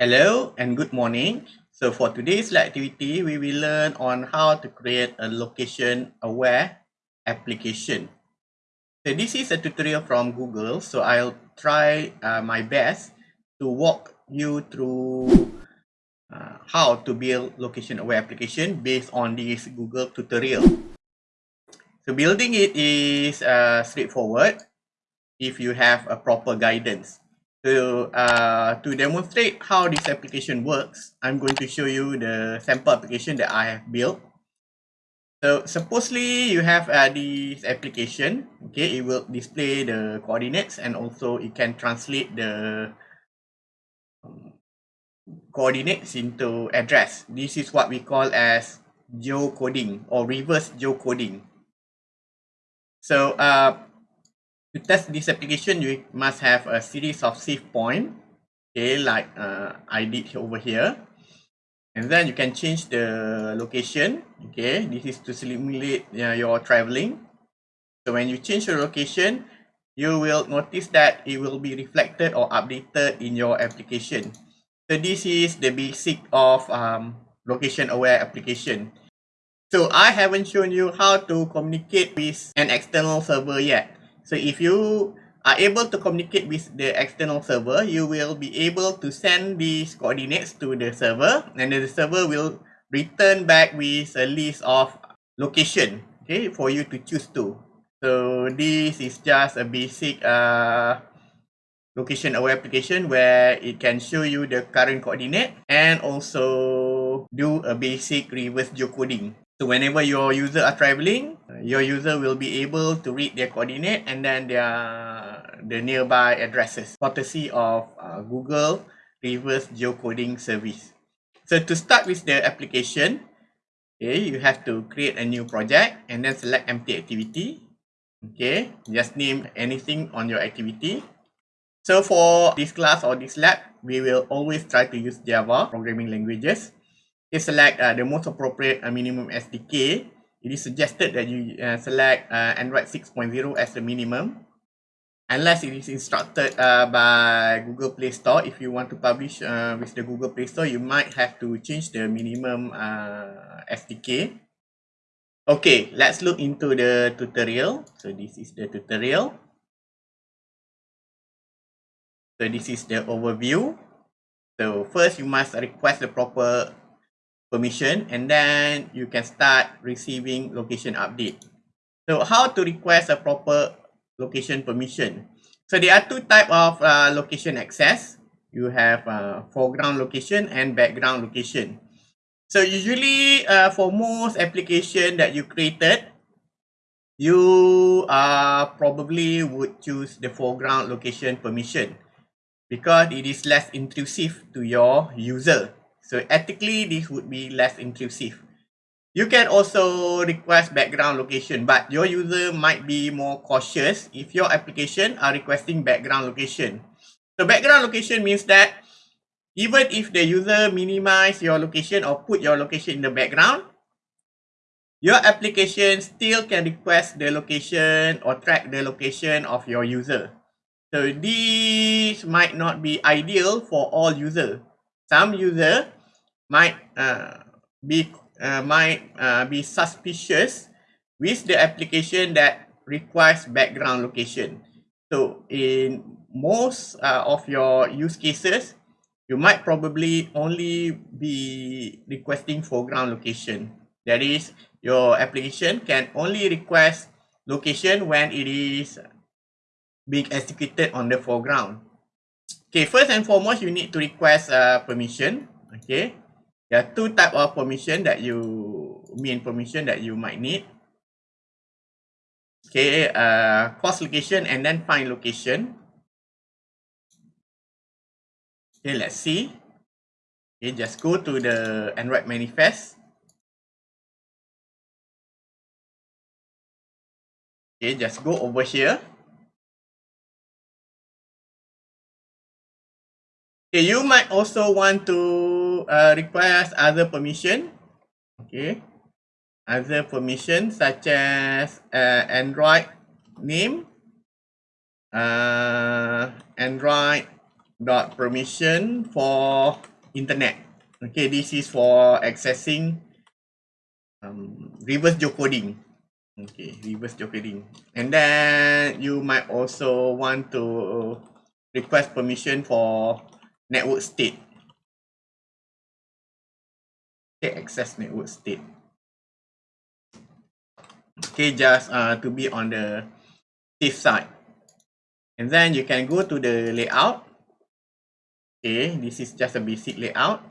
Hello and good morning. So for today's activity, we will learn on how to create a location-aware application. So this is a tutorial from Google, so I'll try uh, my best to walk you through uh, how to build location-aware application based on this Google tutorial. So building it is uh, straightforward if you have a proper guidance. So uh, to demonstrate how this application works, I'm going to show you the sample application that I have built. So supposedly you have uh, this application, okay, it will display the coordinates and also it can translate the um, coordinates into address. This is what we call as geocoding or reverse geocoding. So uh, to test this application, you must have a series of save point, okay, like uh, I did over here. And then you can change the location, okay. This is to simulate uh, your traveling. So when you change your location, you will notice that it will be reflected or updated in your application. So this is the basic of um, location aware application. So I haven't shown you how to communicate with an external server yet. So if you are able to communicate with the external server, you will be able to send these coordinates to the server and the server will return back with a list of location okay, for you to choose to. So this is just a basic uh, location aware application where it can show you the current coordinate and also do a basic reverse geocoding. So whenever your user are traveling, your user will be able to read their coordinate and then their the nearby addresses, courtesy of uh, Google Reverse Geocoding Service. So to start with the application, okay, you have to create a new project and then select empty activity. Okay, just name anything on your activity. So for this class or this lab, we will always try to use Java programming languages. You select uh, the most appropriate uh, minimum SDK, it is suggested that you uh, select uh, Android 6.0 as the minimum. Unless it is instructed uh, by Google Play Store, if you want to publish uh, with the Google Play Store, you might have to change the minimum uh, SDK. Okay, let's look into the tutorial. So this is the tutorial. So this is the overview. So first, you must request the proper permission and then you can start receiving location update. So how to request a proper location permission? So there are two type of uh, location access. You have uh, foreground location and background location. So usually uh, for most application that you created, you uh, probably would choose the foreground location permission because it is less intrusive to your user. So ethically, this would be less intrusive. You can also request background location, but your user might be more cautious if your application are requesting background location. So background location means that even if the user minimize your location or put your location in the background, your application still can request the location or track the location of your user. So this might not be ideal for all users. Some user might uh, be uh, might uh, be suspicious with the application that requires background location. So in most of your use cases, you might probably only be requesting foreground location. That is, your application can only request location when it is being executed on the foreground. Okay, first and foremost, you need to request uh, permission. Okay, there are two type of permission that you mean permission that you might need. Okay, uh, coarse location and then fine location. Okay, let's see. Okay, just go to the Android manifest. Okay, just go over here. Okay, you might also want to uh, request other permission. Okay, other permission such as uh, Android name, uh, Android dot permission for internet. Okay, this is for accessing um, reverse geocoding. Okay, reverse geocoding. And then you might also want to request permission for network state. Access network state. Okay, just uh, to be on the safe side. And then you can go to the layout. Okay, this is just a basic layout.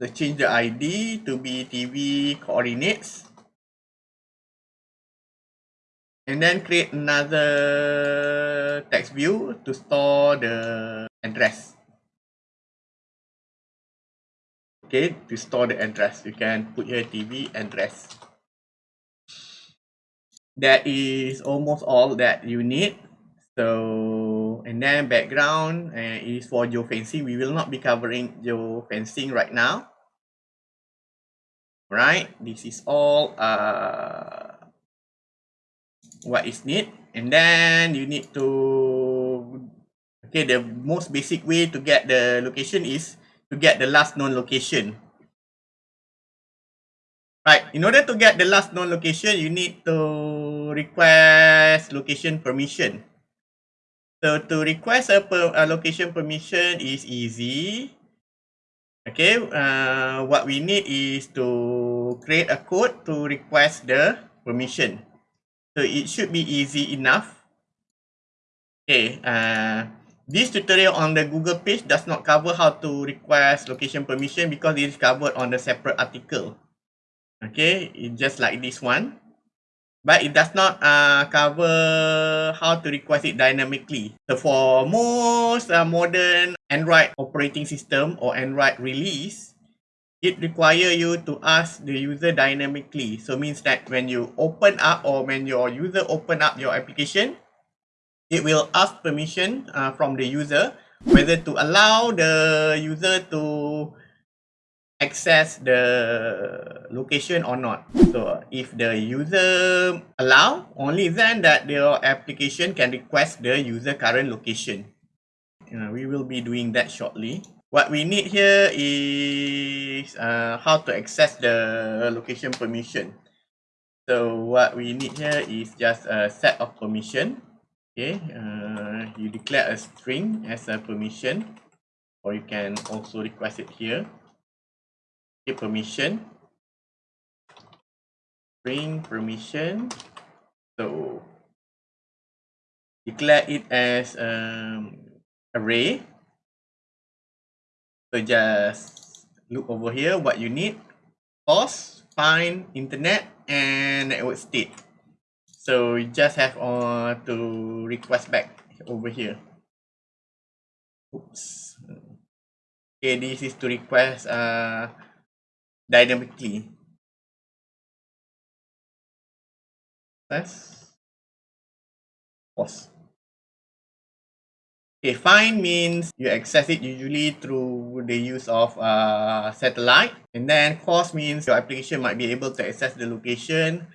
So change the ID to be TV coordinates. And then create another text view to store the address. Okay, to store the address, you can put here TV address. That is almost all that you need. So, and then background uh, is for geofencing. We will not be covering geofencing right now. Right, this is all uh, what is need. And then you need to, okay, the most basic way to get the location is to get the last known location. Right, in order to get the last known location, you need to request location permission. So to request a, per, a location permission is easy. Okay, uh, what we need is to create a code to request the permission. So it should be easy enough. Okay, uh, this tutorial on the Google page does not cover how to request location permission because it is covered on a separate article. Okay, it's just like this one but it does not uh, cover how to request it dynamically. So for most uh, modern Android operating system or Android release, it require you to ask the user dynamically. So means that when you open up or when your user open up your application, it will ask permission uh, from the user whether to allow the user to access the location or not. So if the user allow, only then that your application can request the user current location. Uh, we will be doing that shortly. What we need here is uh, how to access the location permission. So what we need here is just a set of permission. Okay, uh, you declare a string as a permission or you can also request it here. Give permission. Bring permission. So declare it as um, array. So just look over here what you need. Source find internet and network state so you just have uh, to request back over here oops okay this is to request uh dynamically. Let's pause. Okay, fine means you access it usually through the use of uh, satellite. And then coarse means your application might be able to access the location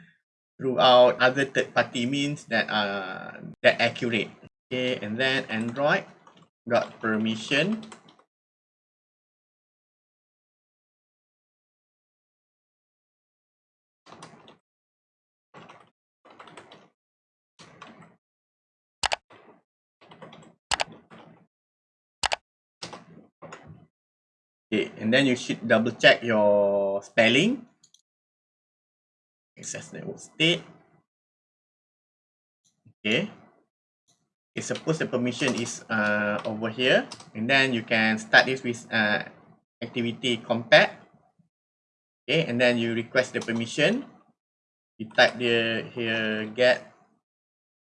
throughout other third-party means that are that accurate. Okay, and then Android got permission Okay, and then you should double check your spelling. Access network state. Okay. Okay, suppose the permission is uh, over here. And then you can start this with uh, activity compact. Okay, and then you request the permission. You type the here get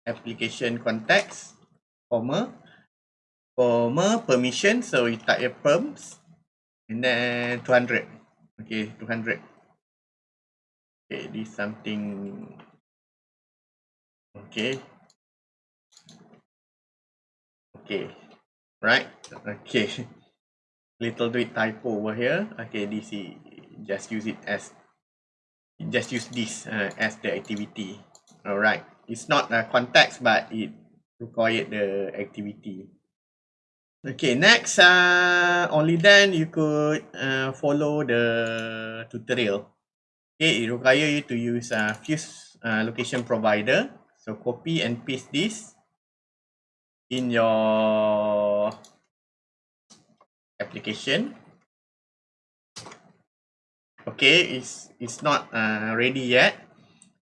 application context, comma, comma permission. So you type your perms. And then 200. Okay, 200. Okay, this something. Okay. Okay. Right. Okay. Little bit typo over here. Okay, this is just use it as just use this uh, as the activity. All right. It's not a context, but it required the activity. Okay, next, uh, only then you could uh, follow the tutorial. Okay, it require you to use uh, Fuse uh, location provider. So copy and paste this in your application. Okay, it's it's not uh, ready yet.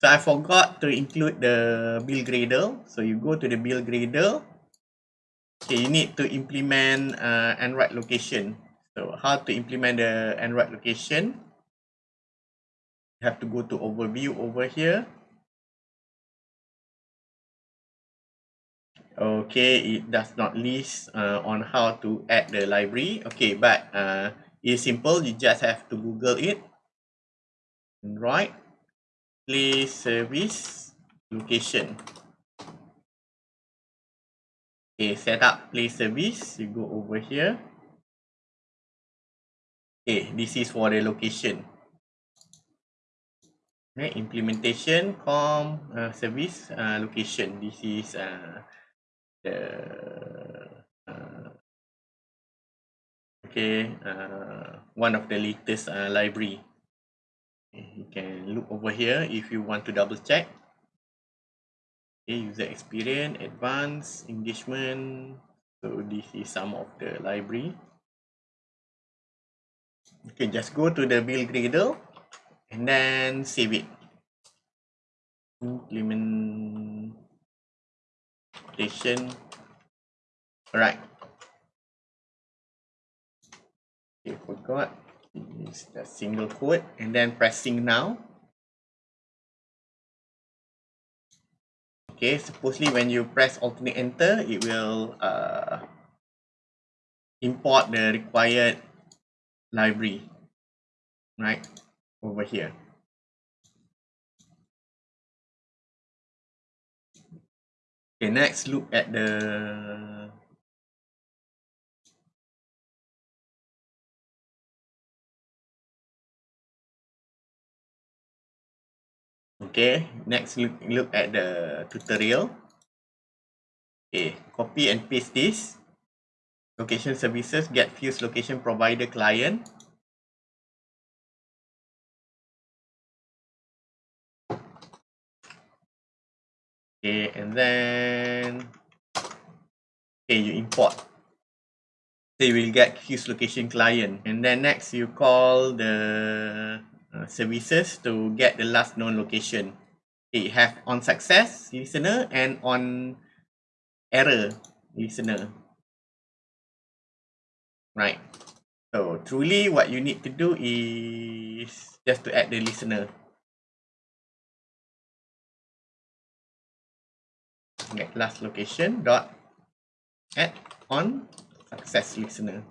So I forgot to include the build Gradle. So you go to the build Gradle. Okay, you need to implement uh, Android location. So how to implement the Android location? Have to go to overview over here. Okay, it does not list uh, on how to add the library. Okay, but uh, it's simple. You just have to Google it. Right. Play service location. Okay, set up play service. You go over here. Okay, this is for the location. Okay, implementation com uh, service uh, location. This is uh, the uh, okay uh, one of the latest uh, library. Okay, you can look over here if you want to double check. okay, user experience, advanced, engagement. So this is some of the library. Can just go to the build gradle and then save it. Implementation. Alright. Okay, forgot. Use the single quote and then pressing now. okay supposedly when you press alternate enter it will uh, import the required library right over here okay next look at the Okay, next look, look at the tutorial. Okay, copy and paste this. Location services get fuse location provider client. Okay, and then okay, you import. So you will get fuse location client. And then next you call the Uh, services to get the last known location. It have on success listener and on error listener. Right. So truly what you need to do is just to add the listener. Get last location dot add on success listener.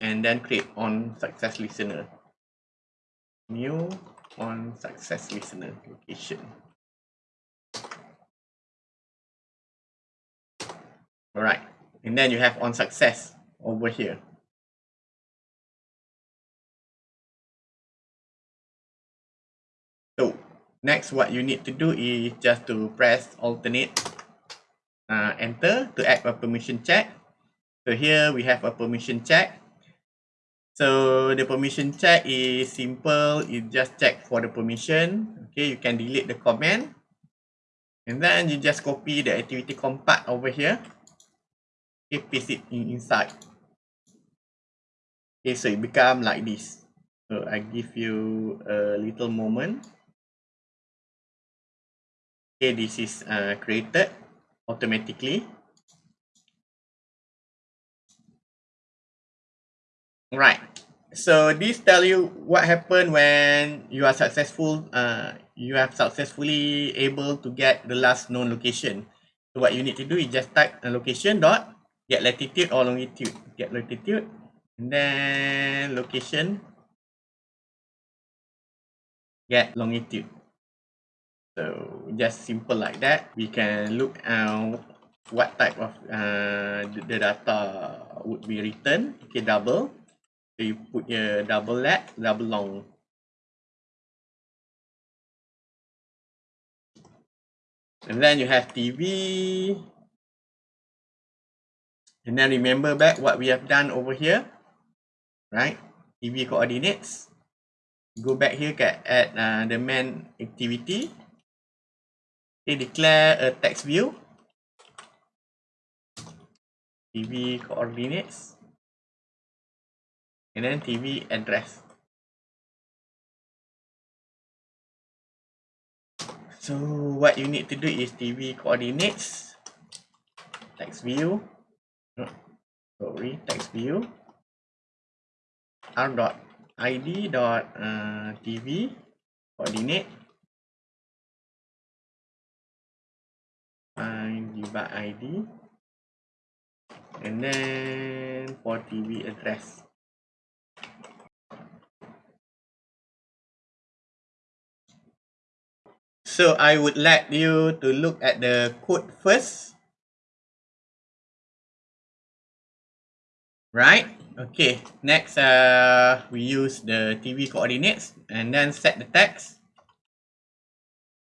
And then create on success listener new on success listener location. All right, and then you have on success over here. Next what you need to do is just to press alternate uh, enter to add a permission check. So here we have a permission check So the permission check is simple. You just check for the permission. Okay, you can delete the comment. And then you just copy the activity compat over here. Okay, paste it in inside. Okay, so it become like this. So I give you a little moment. Okay, this is uh, created automatically. Right. So this tell you what happened when you are successful. Uh, you have successfully able to get the last known location. So what you need to do is just type a location dot get latitude or longitude. Get latitude and then location get longitude. So just simple like that. We can look at what type of uh, the data would be written. Okay, double. So you put your double lat, double long. And then you have TV. And then remember back what we have done over here, right? TV coordinates. Go back here at uh, the main activity. Okay, declare a text view. TV coordinates. And then TV address. So what you need to do is TV coordinates, text view, sorry, text view, r dot id dot uh, coordinate, by ID, and then for TV address. So I would like you to look at the code first. Right? Okay. Next, uh, we use the TV coordinates and then set the text.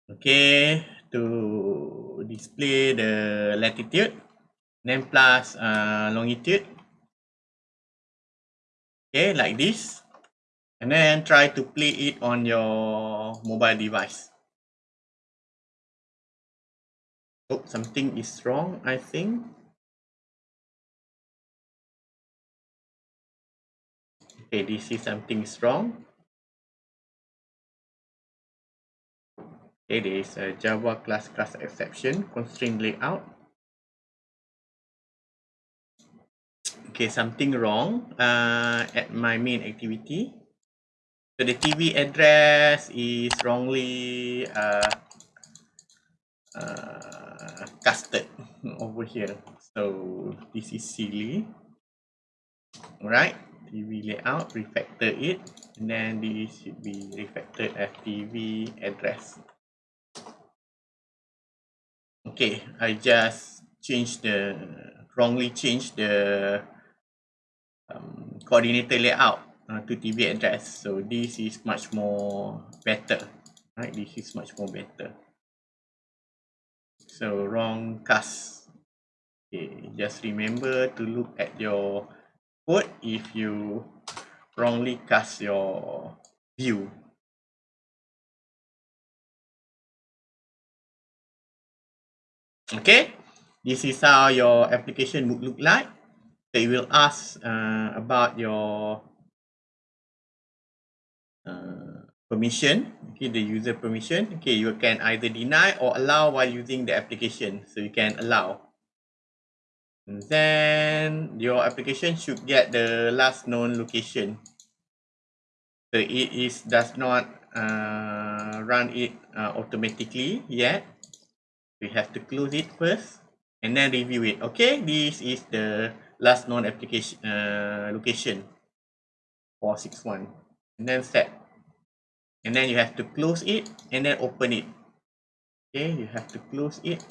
Okay. To display the latitude. Then plus uh, longitude. Okay, like this. And then try to play it on your mobile device. Oh, something is wrong, I think. Okay, this is something is wrong. There is a Java class class exception, constraint layout. Okay, something wrong uh, at my main activity. So the TV address is wrongly uh, uh, casted over here. So this is silly. Alright, TV layout, refactor it, and then this should be refactored as TV address. Okay, I just changed the wrongly changed the um, coordinator layout uh, to TV address. So this is much more better. Right, this is much more better. So wrong cast. Okay, just remember to look at your code if you wrongly cast your view. Okay, this is how your application would look like. They will ask uh, about your uh, permission. Okay the user permission. Okay you can either deny or allow while using the application. So you can allow. And then your application should get the last known location. So it is does not uh, run it uh, automatically yet we have to close it first and then review it. Okay? This is the last known application uh, location. 461 and then set. And then you have to close it and then open it. Okay? You have to close it.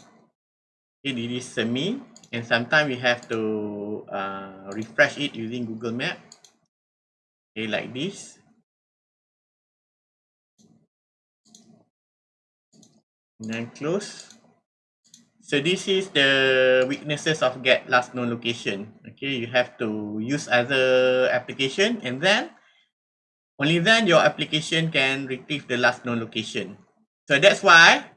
This is semi and sometimes we have to uh, refresh it using google map. Okay like this. And then close so this is the weaknesses of get last known location okay you have to use other application and then Only then your application can retrieve the last known location. So that's why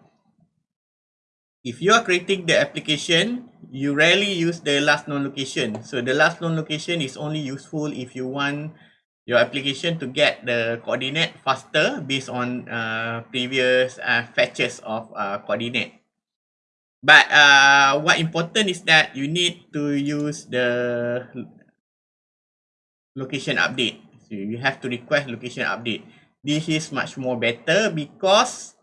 if you are creating the application, you rarely use the last known location. So the last known location is only useful if you want your application to get the coordinate faster based on uh, previous uh, fetches of uh, coordinate. But uh, what important is that you need to use the location update. So you have to request location update. This is much more better because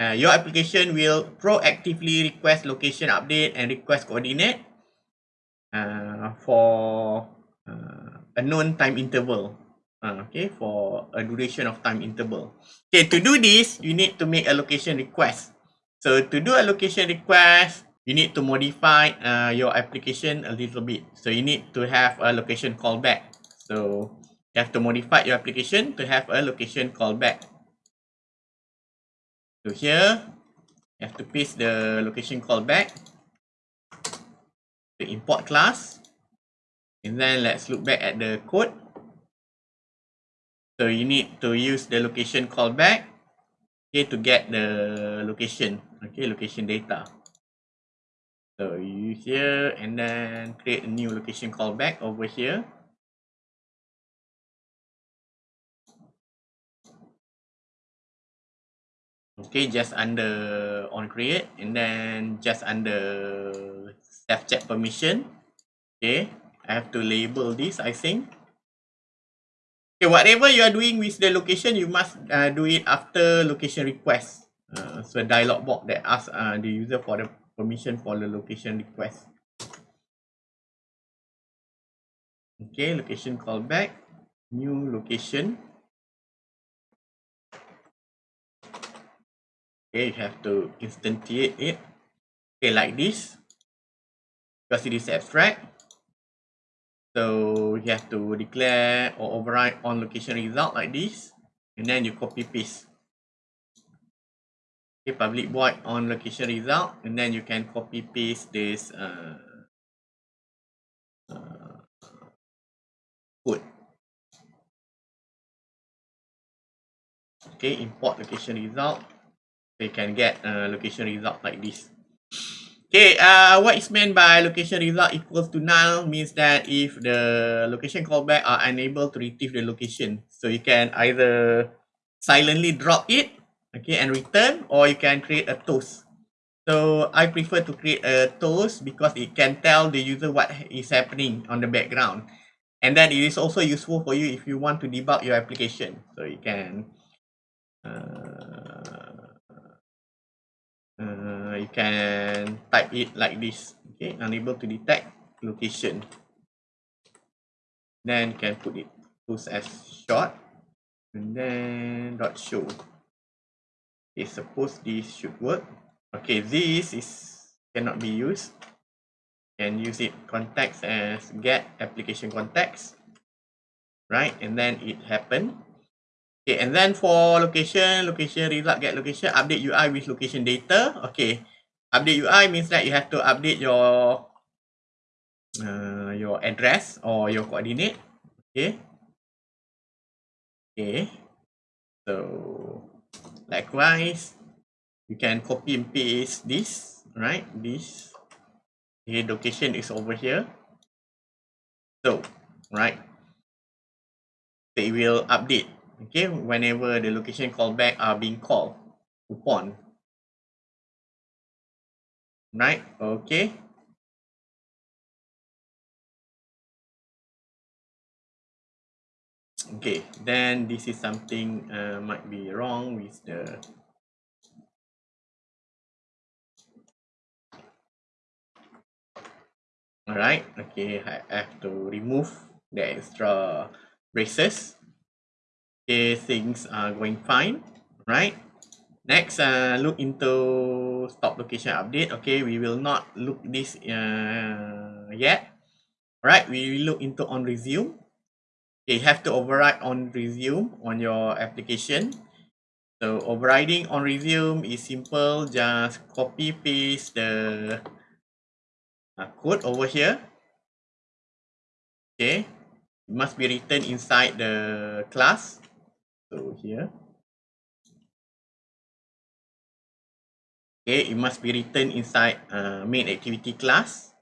uh, your application will proactively request location update and request coordinate uh, for uh, a known time interval. Uh, okay, for a duration of time interval. Okay, to do this, you need to make a location request. So to do a location request, you need to modify uh, your application a little bit. So you need to have a location callback. So you have to modify your application to have a location callback. So here, you have to paste the location callback. the import class. And then let's look back at the code. So you need to use the location callback okay, to get the location, okay, location data. So use here and then create a new location callback over here. Okay, just under on create and then just under self check permission. Okay, I have to label this, I think. Okay, whatever you are doing with the location, you must uh, do it after location request. Uh, so a dialog box that asks uh, the user for the permission for the location request. Okay, location callback, new location. Okay, you have to instantiate it. Okay, like this. Because it is abstract. So you have to declare or override on location result like this. And then you copy paste. Public void on location result. And then you can copy paste this uh, uh, code. Okay, import location result. So you can get a location result like this. Okay, uh, what is meant by location result equals to null means that if the location callback are unable to retrieve the location, so you can either silently drop it, okay, and return, or you can create a toast. So I prefer to create a toast because it can tell the user what is happening on the background. And then it is also useful for you if you want to debug your application. So you can uh, uh, you can type it like this okay unable to detect location then you can put it post as short and then dot show okay suppose this should work okay this is cannot be used can use it context as get application context right and then it happened Okay, and then for location, location result, get location, update UI with location data. Okay, update UI means that you have to update your uh, your address or your coordinate. Okay. Okay. So likewise, you can copy and paste this, right? This location is over here. So, right. They will update okay whenever the location callback are being called upon right okay okay then this is something uh, might be wrong with the all right okay i have to remove the extra braces. Okay things are going fine right next uh look into stop location update. Okay we will not look this uh yet. Right we will look into on resume okay have to override on resume on your application. So overriding on resume is simple. Just copy paste the uh, code over here. Okay. It must be written inside the class. So here. Okay. It must be written inside uh, main activity class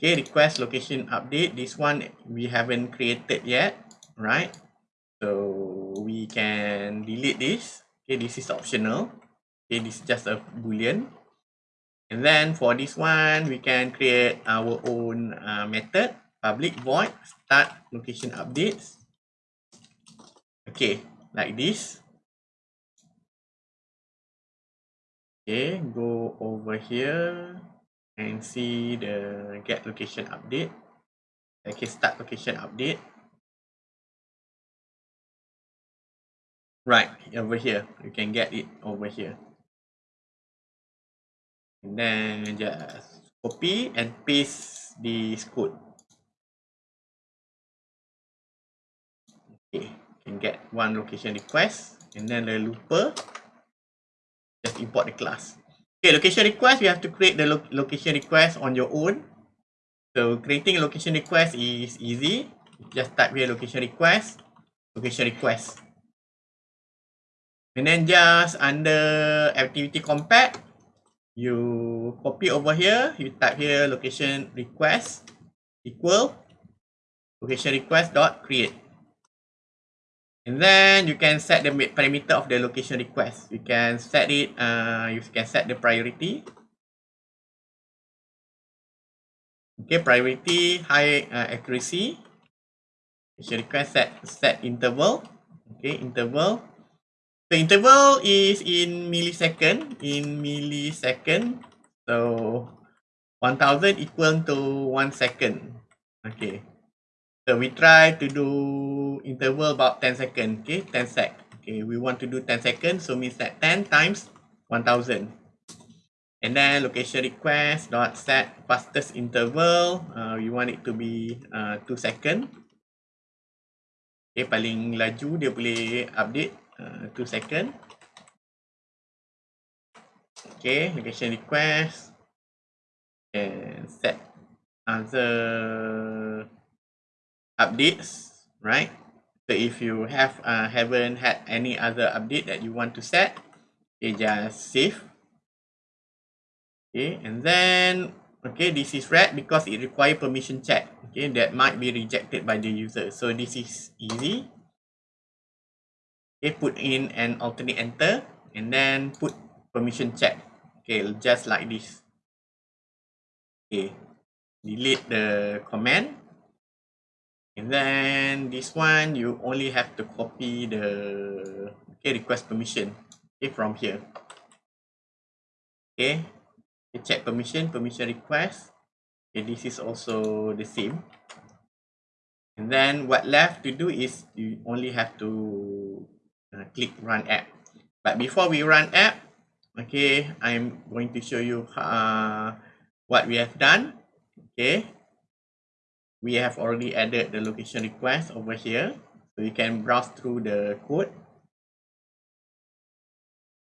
okay request location update. This one we haven't created yet right? So we can delete this. Okay this is optional. Okay this is just a boolean. And then for this one we can create our own uh, method public void start location updates. Okay, like this. Okay, go over here and see the get location update. Okay, start location update. Right, over here. You can get it over here. And then just copy and paste this code. Okay can get one location request and then the looper just import the class Okay, location request, you have to create the lo location request on your own. So creating a location request is easy. Just type here location request, location request. And then just under activity compat, you copy over here, you type here location request equal location request dot create. And then you can set the parameter of the location request. You can set it, uh, you can set the priority. Okay, priority, high uh, accuracy. Location request set, set interval. Okay, interval. The interval is in millisecond, in millisecond. So, 1000 equal to 1 second. Okay. So we try to do interval about 10 seconds. Okay, 10 sec. Okay, we want to do 10 seconds, so means that 10 times 1000. And then location request dot set fastest interval. Uh, we want it to be uh, 2 second. Okay, paling laju dia boleh update uh, 2 second. Okay, location request and set other updates, right? So if you have uh, haven't had any other update that you want to set, okay, just save. Okay, and then okay, this is red because it require permission check. Okay, that might be rejected by the user. So this is easy. Okay, put in an alternate enter and then put permission check. Okay, just like this. Okay, delete the command Then this one, you only have to copy the okay, request permission okay, from here. Okay, you check permission, permission request. Okay, this is also the same. And then what left to do is you only have to uh, click run app. But before we run app, okay, I'm going to show you uh, what we have done. Okay, we have already added the location request over here. So you can browse through the code.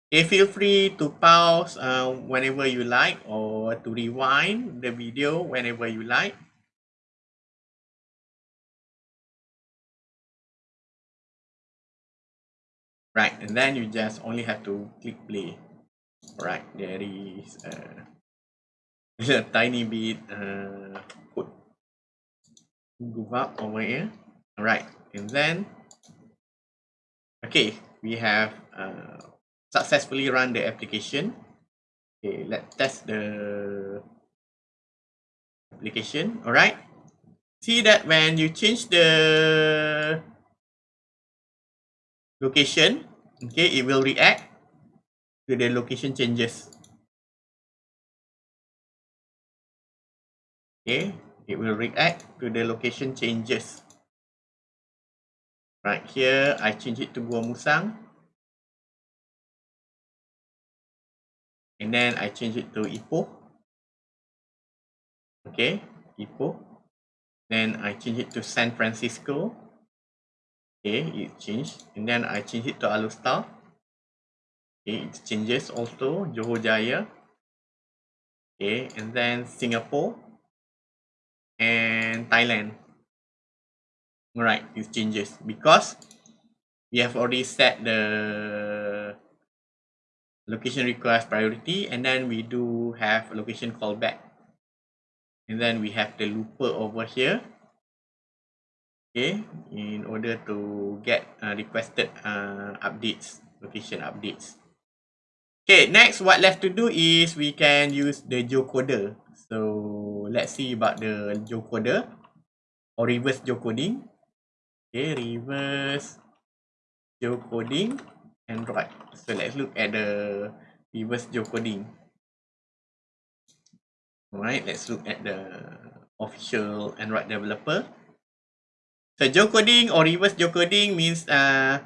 Okay, feel free to pause uh, whenever you like or to rewind the video whenever you like. Right, and then you just only have to click play. Right, there is uh, a tiny bit uh, code move up over here all right and then okay. We have uh, successfully run the application. Okay. Let's test the application. All right see that when you change the location okay it will react to the location changes. Okay it will react to the location changes. Right here, I change it to Gua Musang. And then I change it to Ipoh. Okay, Ipoh. Then I change it to San Francisco. Okay, it changed. And then I change it to Alustar. Okay, it changes also Johor Jaya. Okay, and then Singapore and Thailand. Right, these changes because we have already set the location request priority and then we do have location callback. And then we have the looper over here. Okay, in order to get uh, requested uh, updates, location updates. Okay, next what left to do is we can use the geocoder. So let's see about the geocoder or reverse geocoding. Okay, reverse geocoding Android. So let's look at the reverse geocoding. Alright, let's look at the official Android developer. So geocoding or reverse geocoding means uh,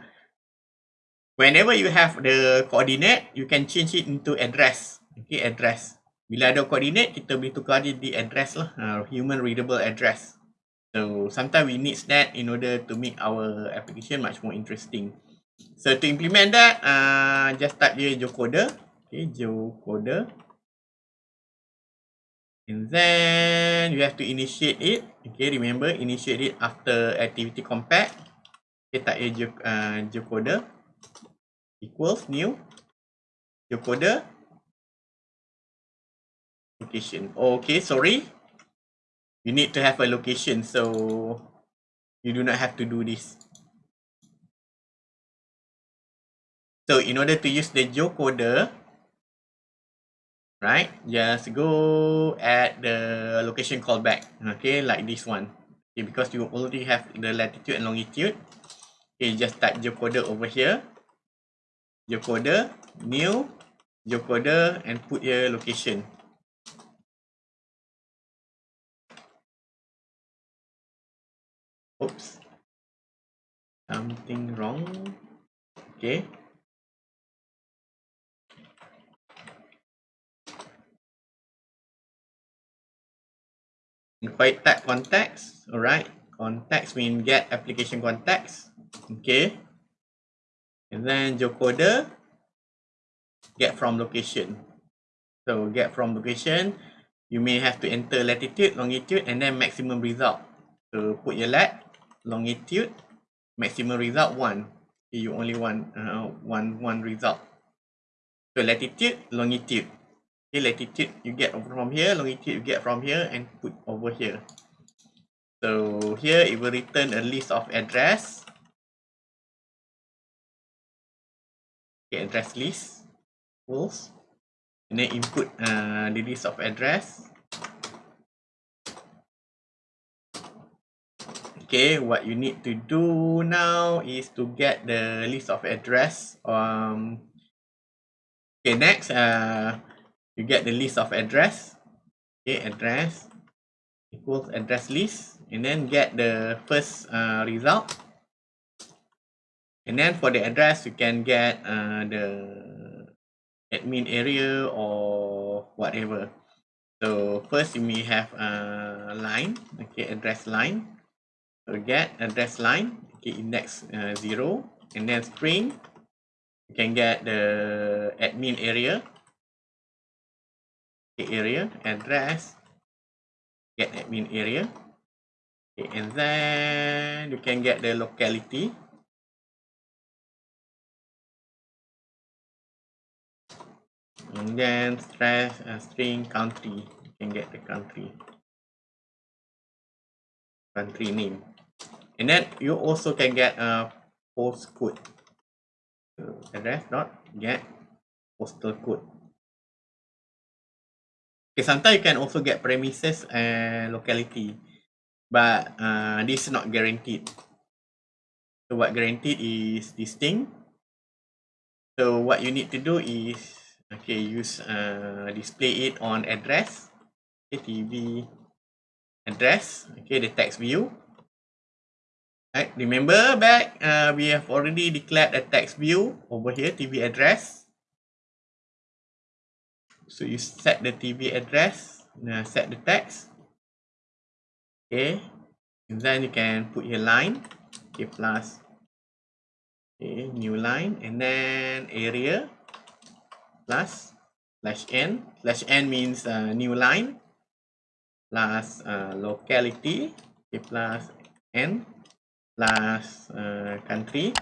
whenever you have the coordinate, you can change it into address. Okay, address. Bila ada coordinate kita boleh tukar dia di address lah. Uh, human readable address. So sometimes we need that in order to make our application much more interesting. So to implement that uh, just type dia geocoder okay geocoder and then you have to initiate it. Okay remember initiate it after activity compact. Okay type a uh, geocoder equals new. Geocoder location. Okay sorry. You need to have a location so you do not have to do this. So in order to use the geocoder right just go at the location callback. Okay like this one. Okay because you already have the latitude and longitude. Okay just type geocoder over here. Geocoder new geocoder and put your location oops something wrong okay Quite type context, alright. Context mean get application context, okay. And then geocoder, get from location. So get from location, you may have to enter latitude, longitude, and then maximum result. So put your lat, longitude, maximum result one. You only want uh, one one result. So latitude, longitude. Okay, latitude you get from here, longitude you get from here and put over here. So here it will return a list of address. Okay, address list equals and then input uh, the list of address. Okay, what you need to do now is to get the list of address. Um, okay, next, uh, you get the list of address okay address equals address list and then get the first uh, result and then for the address you can get uh, the admin area or whatever so first you may have a line okay address line get address line. Okay index uh, 0 and then string you can get the admin area. Area address get admin area. Okay, and then you can get the locality. And then stress uh, string country. You can get the country. Country name and then you also can get a postcode so address dot get postal code Okay, sometimes you can also get premises and locality, but uh, this is not guaranteed. So what guaranteed is this thing. So what you need to do is, okay, use uh, display it on address, okay, TV address, okay, the text view. Right, remember back, uh, we have already declared a text view over here, TV address. So you set the TV address, uh, set the text. Okay, and then you can put your line, okay, plus, okay, new line, and then area, plus, slash n, slash n means uh, new line, plus uh, locality, okay, plus n, plus uh, country,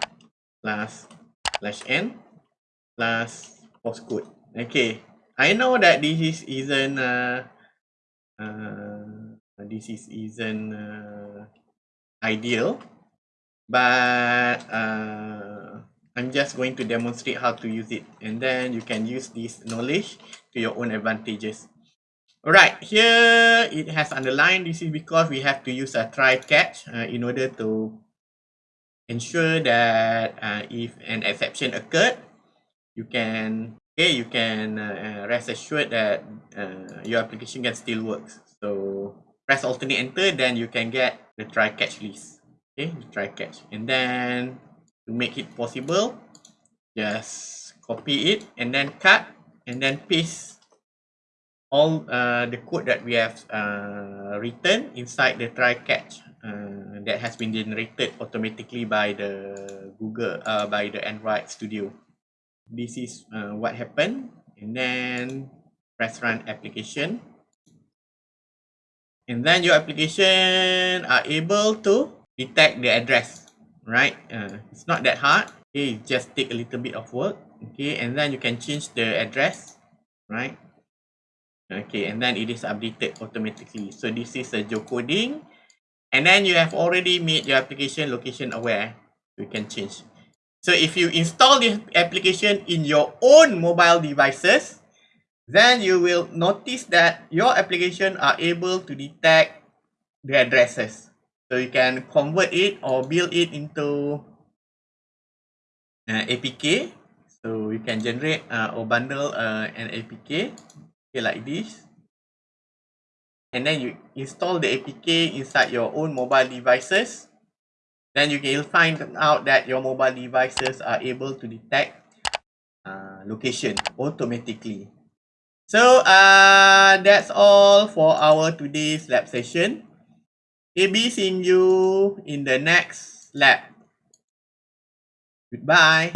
plus slash n, plus postcode. Okay, I know that this is isn't uh, uh, this is isn't uh, ideal, but uh, I'm just going to demonstrate how to use it, and then you can use this knowledge to your own advantages. Alright, here it has underlined. This is because we have to use a try catch uh, in order to ensure that uh, if an exception occurred, you can okay, you can uh, rest assured that uh, your application can still works. So press alternate enter, then you can get the try catch list. Okay, the try catch. And then to make it possible, just copy it and then cut and then paste all uh, the code that we have uh, written inside the try catch uh, that has been generated automatically by the Google uh, by the Android Studio this is uh, what happened and then press run application. And then your application are able to detect the address, right? Uh, it's not that hard. Okay, just take a little bit of work. Okay, and then you can change the address, right? Okay, and then it is updated automatically. So this is a geocoding. And then you have already made your application location aware. You can change. So if you install this application in your own mobile devices, then you will notice that your application are able to detect the addresses. So you can convert it or build it into uh, APK. So you can generate uh, or bundle uh, an APK okay, like this. And then you install the APK inside your own mobile devices. Then you can find out that your mobile devices are able to detect uh, location automatically. So uh, that's all for our today's lab session. AB seeing you in the next lab. Goodbye.